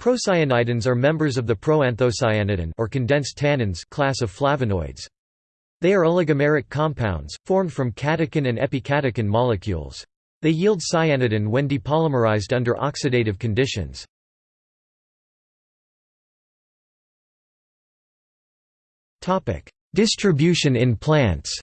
Procyanidins are members of the proanthocyanidin or condensed tannins class of flavonoids. They are oligomeric compounds, formed from catechin and epicatechin molecules. They yield cyanidin when depolymerized under oxidative conditions. Distribution in plants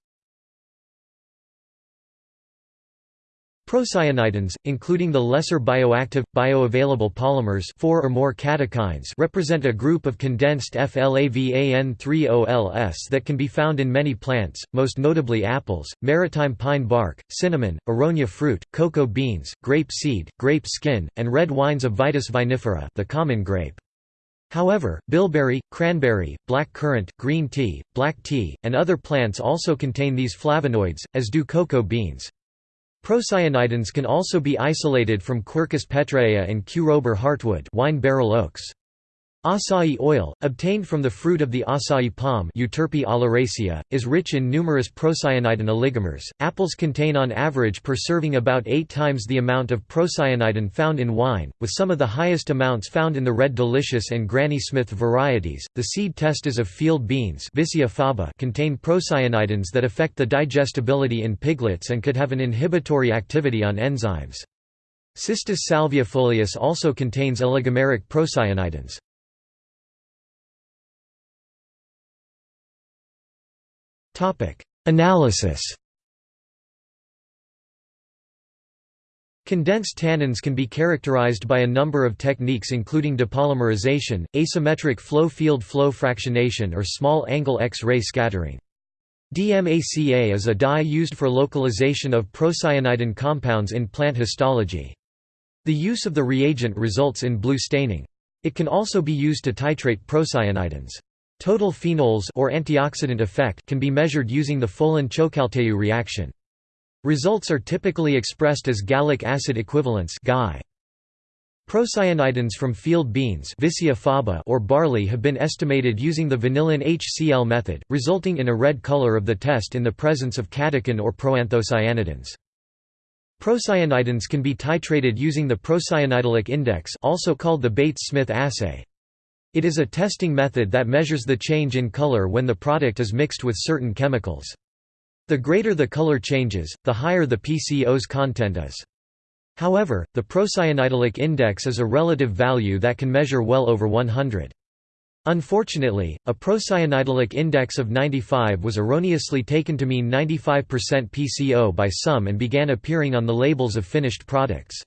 Procyanidins, including the lesser bioactive, bioavailable polymers 4 or more catechins represent a group of condensed FLAVAN3OLS that can be found in many plants, most notably apples, maritime pine bark, cinnamon, aronia fruit, cocoa beans, grape seed, grape skin, and red wines of Vitis vinifera the common grape. However, bilberry, cranberry, black currant, green tea, black tea, and other plants also contain these flavonoids, as do cocoa beans. Procyanidins can also be isolated from Quercus petraea and Q. robur heartwood wine barrel oaks. Acai oil, obtained from the fruit of the acai palm Euterpe oleracea, is rich in numerous procyanidin oligomers. Apples contain on average per serving about 8 times the amount of procyanidin found in wine, with some of the highest amounts found in the red delicious and Granny Smith varieties. The seed testes of field beans faba contain procyanidins that affect the digestibility in piglets and could have an inhibitory activity on enzymes. Cistus salviifolius also contains oligomeric procyanidins. Analysis Condensed tannins can be characterized by a number of techniques including depolymerization, asymmetric flow-field flow fractionation or small-angle X-ray scattering. DMACA is a dye used for localization of procyanidin compounds in plant histology. The use of the reagent results in blue staining. It can also be used to titrate procyanidins. Total phenols or antioxidant effect can be measured using the Folin-Ciocalteu reaction. Results are typically expressed as gallic acid equivalents. Procyanidins from field beans or barley have been estimated using the vanillin HCl method, resulting in a red color of the test in the presence of catechin or proanthocyanidins. Procyanidins can be titrated using the procyanidylic index also called the Bates-Smith assay. It is a testing method that measures the change in color when the product is mixed with certain chemicals. The greater the color changes, the higher the PCO's content is. However, the procyanidylic index is a relative value that can measure well over 100. Unfortunately, a procyanidylic index of 95 was erroneously taken to mean 95% PCO by some and began appearing on the labels of finished products.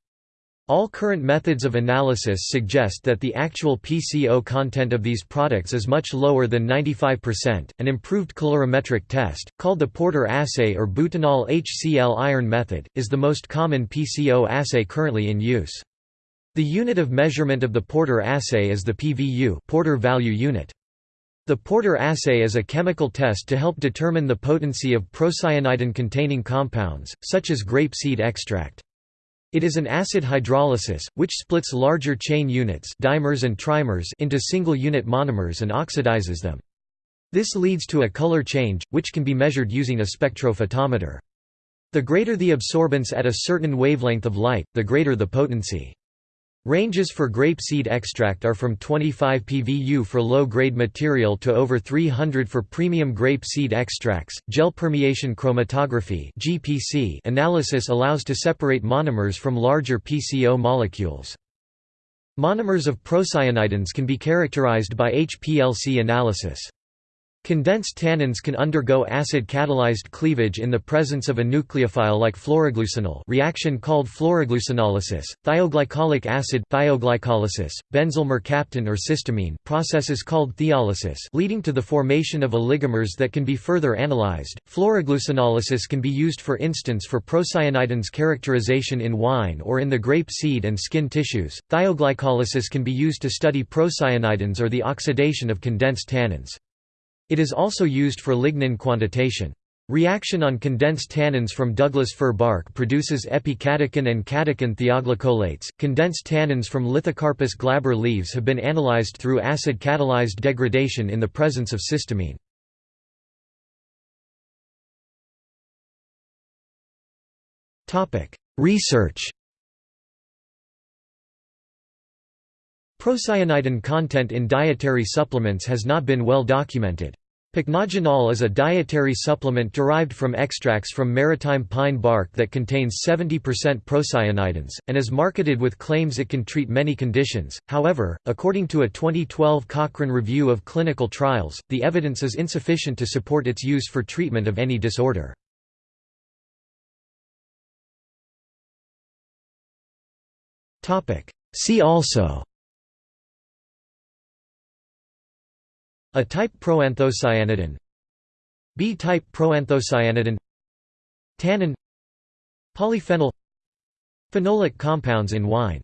All current methods of analysis suggest that the actual PCO content of these products is much lower than 95%. An improved colorimetric test, called the Porter assay or butanol HCl iron method, is the most common PCO assay currently in use. The unit of measurement of the Porter assay is the PVU Porter value unit. The Porter assay is a chemical test to help determine the potency of procyanidin-containing compounds, such as grape seed extract. It is an acid hydrolysis, which splits larger chain units dimers and trimers into single-unit monomers and oxidizes them. This leads to a color change, which can be measured using a spectrophotometer. The greater the absorbance at a certain wavelength of light, the greater the potency. Ranges for grape seed extract are from 25 pVu for low-grade material to over 300 for premium grape seed extracts. Gel permeation chromatography (GPC) analysis allows to separate monomers from larger PCO molecules. Monomers of procyanidins can be characterized by HPLC analysis. Condensed tannins can undergo acid-catalyzed cleavage in the presence of a nucleophile like phloroglucinol reaction called phloroglucinolysis, thioglycolic acid thioglycolysis, benzyl mercaptan or cysteamine processes called thiolysis leading to the formation of oligomers that can be further analyzed. Phloroglucinolysis can be used for instance for procyanidins characterization in wine or in the grape seed and skin tissues. Thioglycolysis can be used to study procyanidins or the oxidation of condensed tannins. It is also used for lignin quantitation. Reaction on condensed tannins from Douglas fir bark produces epicatechin and catechin thioglycolates. Condensed tannins from Lithocarpus glaber leaves have been analyzed through acid catalyzed degradation in the presence of cysteamine. Topic: Research Procyanidin content in dietary supplements has not been well documented. Pycnogenol is a dietary supplement derived from extracts from maritime pine bark that contains 70% procyanidins, and is marketed with claims it can treat many conditions. However, according to a 2012 Cochrane review of clinical trials, the evidence is insufficient to support its use for treatment of any disorder. See also A-type proanthocyanidin. B-type proanthocyanidin. Tannin. Polyphenol. Phenolic compounds in wine